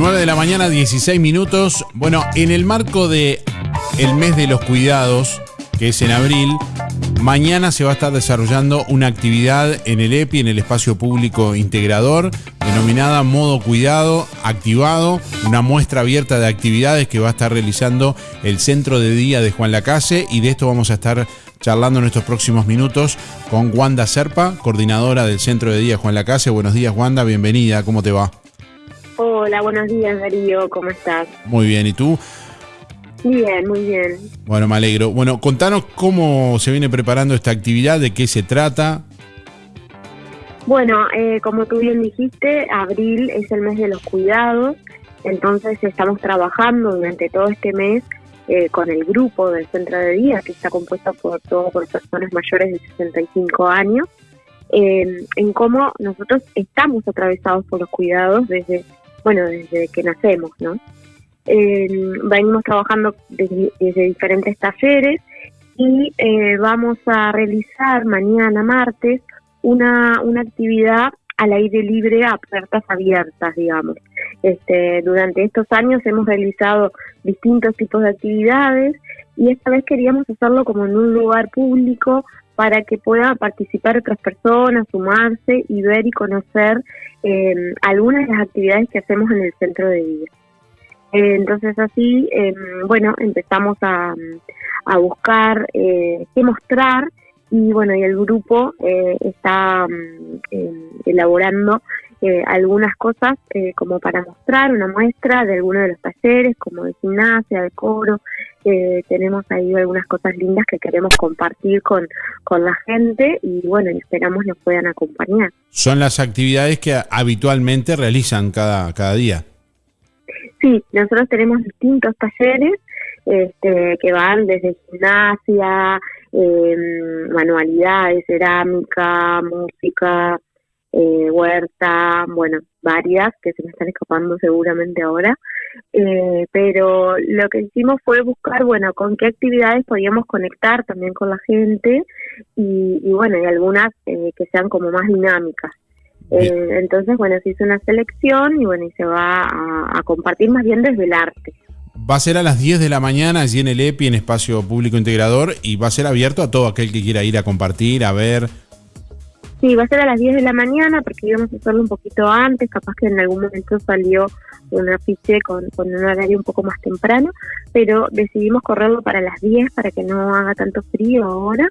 9 de la mañana, 16 minutos. Bueno, en el marco de el mes de los cuidados, que es en abril, mañana se va a estar desarrollando una actividad en el EPI, en el espacio público integrador, denominada Modo Cuidado Activado, una muestra abierta de actividades que va a estar realizando el Centro de Día de Juan Lacase y de esto vamos a estar charlando en estos próximos minutos con Wanda Serpa, coordinadora del Centro de Día Juan Lacase. Buenos días Wanda, bienvenida, ¿cómo te va? Hola, buenos días Darío, ¿cómo estás? Muy bien, ¿y tú? Bien, muy bien. Bueno, me alegro. Bueno, contanos cómo se viene preparando esta actividad, de qué se trata. Bueno, eh, como tú bien dijiste, abril es el mes de los cuidados, entonces estamos trabajando durante todo este mes eh, con el grupo del centro de día, que está compuesto por todo por personas mayores de 65 años, eh, en cómo nosotros estamos atravesados por los cuidados desde bueno, desde que nacemos, ¿no? Eh, venimos trabajando desde, diferentes talleres y eh, vamos a realizar mañana martes una, una actividad al aire libre a puertas abiertas, digamos. Este, durante estos años hemos realizado distintos tipos de actividades y esta vez queríamos hacerlo como en un lugar público para que puedan participar otras personas, sumarse y ver y conocer eh, algunas de las actividades que hacemos en el centro de día. Eh, entonces así, eh, bueno, empezamos a, a buscar qué mostrar y bueno, y el grupo está mm, elaborando algunas cosas como para mostrar una muestra de algunos de los talleres, como de gimnasia, de coro, tenemos ahí algunas cosas lindas que queremos compartir con, con la gente y bueno, esperamos nos puedan acompañar. Son las actividades que habitualmente realizan cada, cada día. Sí, nosotros tenemos distintos talleres este, que van desde gimnasia, em, manualidades, cerámica, música, eh, huerta, bueno, varias que se me están escapando seguramente ahora, eh, pero lo que hicimos fue buscar, bueno, con qué actividades podíamos conectar también con la gente y, bueno, y algunas eh, que sean como más dinámicas. Eh, entonces, bueno, se hizo una selección y bueno, y se va a, compartir más bien desde el arte. Va a ser a las 10 de la mañana allí en el EPI, en Espacio Público Integrador, y va a ser abierto a todo aquel que quiera ir a compartir, a ver, Sí, va a ser a las 10 de la mañana porque íbamos a hacerlo un poquito antes, capaz que en algún momento salió un afiche con, con un horario un poco más temprano, pero decidimos correrlo para las 10 para que no haga tanto frío ahora.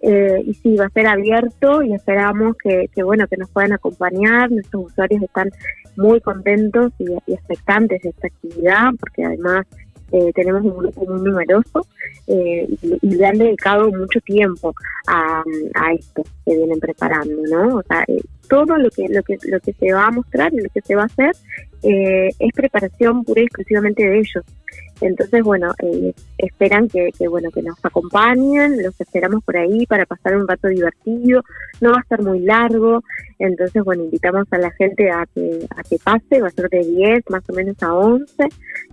Eh, y sí, va a ser abierto y esperamos que, que, bueno que nos puedan acompañar. Nuestros usuarios están muy contentos y, y expectantes de esta actividad porque además eh, tenemos un grupo muy numeroso eh, y, le han dedicado mucho tiempo a, a, esto que vienen preparando, ¿no? O sea, eh, todo lo que, lo que lo que se va a mostrar y lo que se va a hacer es preparación pura y exclusivamente de ellos. Entonces, bueno, eh, esperan que, bueno que nos acompañen, los esperamos por ahí para pasar un rato divertido, no va a ser muy largo, entonces, bueno, invitamos a la gente a que, a que pase, va a ser de 10 más o menos a 11,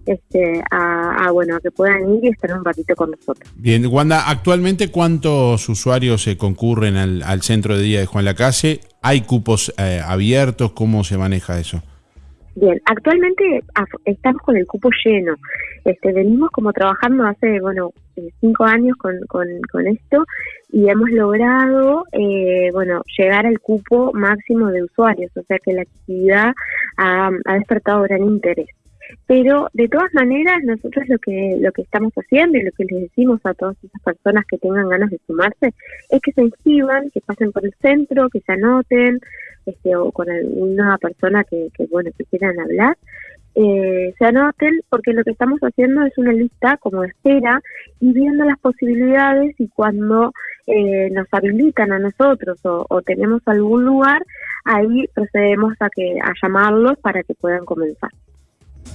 este, a, bueno, a que puedan ir y estar un ratito con nosotros. Bien, Wanda, actualmente cuántos usuarios se concurren al, centro de día de Juan Lacase? ¿Hay cupos eh, abiertos? ¿Cómo se maneja eso? Bien, actualmente estamos con el cupo lleno. Este, venimos como trabajando hace, bueno, eh, cinco años con, con, esto y hemos logrado, eh, bueno, llegar al cupo máximo de usuarios, o sea que la actividad ha, ha despertado gran interés. Pero de todas maneras, nosotros lo que lo que estamos haciendo y lo que les decimos a todas esas personas que tengan ganas de sumarse es que se inscriban, que pasen por el centro, que se anoten, este, o con alguna persona que, que bueno que quieran hablar, eh, se anoten porque lo que estamos haciendo es una lista como de espera y viendo las posibilidades y cuando eh, nos habilitan a nosotros o, o, tenemos algún lugar, ahí procedemos a que a llamarlos para que puedan comenzar.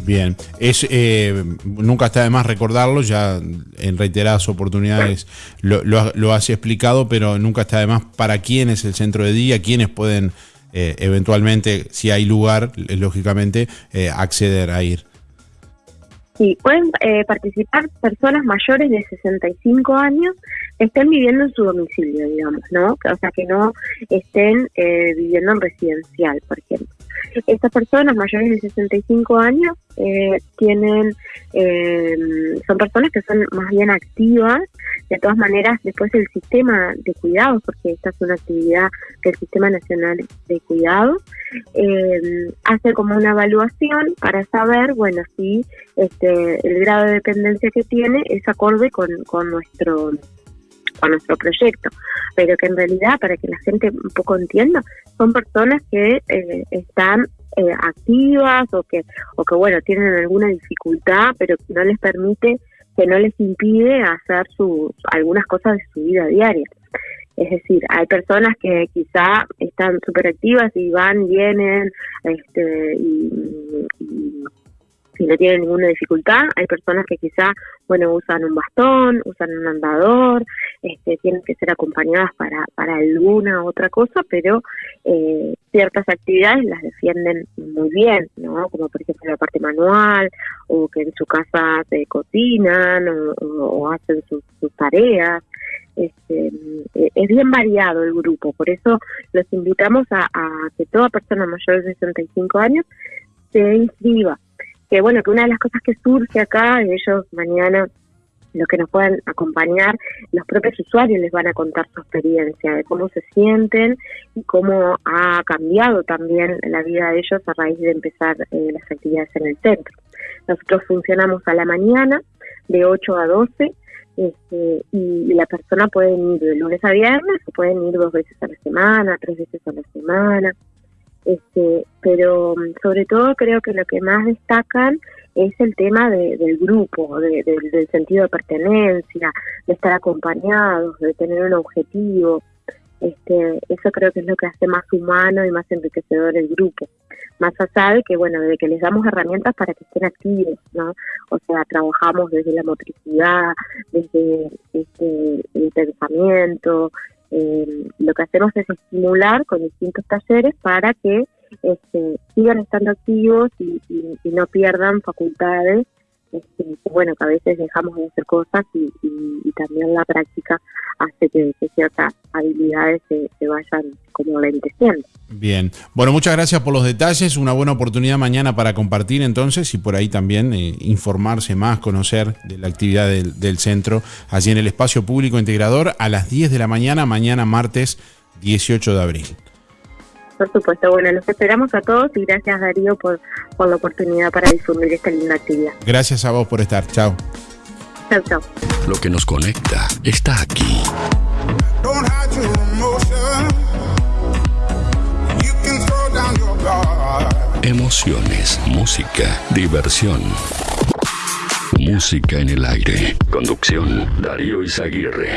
Bien, es eh, nunca está de más recordarlo, ya en reiteradas oportunidades lo, lo, has explicado, pero nunca está de más para quién es el centro de día, quiénes pueden eh, eventualmente, si hay lugar, eh, lógicamente, acceder a ir. Sí, pueden participar personas mayores de 65 años que estén viviendo en su domicilio, digamos, ¿no? O sea, que no estén viviendo en residencial, por ejemplo. Estas personas mayores de 65 años eh, tienen, eh, son personas que son más bien activas, de todas maneras después el sistema de cuidados, porque esta es una actividad del Sistema Nacional de Cuidados, eh, hace como una evaluación para saber, bueno, si este, el grado de dependencia que tiene es acorde con, con nuestro con nuestro proyecto, pero que en realidad, para que la gente un poco entienda, son personas que eh, están eh, activas o que, o que, bueno, tienen alguna dificultad, pero que no les permite, que no les impide hacer su, algunas cosas de su vida diaria. Es decir, hay personas que quizá están súper activas y van, vienen, este, y, y no tienen ninguna dificultad. Hay personas que quizá, bueno, usan un bastón, usan un andador, este, tienen que ser acompañadas para, para alguna otra cosa, pero eh, ciertas actividades las defienden muy bien, ¿no? Como por ejemplo la parte manual, o que en su casa se cocinan o, hacen sus, tareas. Este, eh, es bien variado el grupo, por eso los invitamos a, a que toda persona mayor de 65 años se inscriba que bueno, que una de las cosas que surge acá, ellos mañana los que nos puedan acompañar, los propios usuarios les van a contar su experiencia, de cómo se sienten y cómo ha cambiado también la vida de ellos a raíz de empezar eh, las actividades en el centro. Nosotros funcionamos a la mañana de 8 a 12 este, y la persona puede ir de lunes a viernes o pueden ir dos veces a la semana, tres veces a la semana. Este, pero sobre todo creo que lo que más destacan es el tema del grupo, del sentido de pertenencia, de estar acompañados, de tener un objetivo. Este, eso creo que es lo que hace más humano y más enriquecedor el grupo. Más allá de que, bueno, de que les damos herramientas para que estén activos, ¿no? O sea, trabajamos desde la motricidad, desde este, el pensamiento, eh, lo que hacemos es estimular con distintos talleres para que este, sigan estando activos y, no pierdan facultades este, bueno, que a veces dejamos de hacer cosas y, también la práctica hace que, ciertas habilidades se, vayan como lenteciendo. Bien, bueno, muchas gracias por los detalles, una buena oportunidad mañana para compartir entonces y por ahí también eh, informarse más, conocer de la actividad del, del centro allí en el espacio público integrador a las 10 de la mañana, mañana martes 18 de abril. Por supuesto, bueno, los esperamos a todos y gracias Darío por, por la oportunidad para difundir esta linda actividad. Gracias a vos por estar, chao. Chao, chao. Lo que nos conecta está aquí. Emociones, música, diversión. Música en el aire. Conducción, Darío Izaguirre.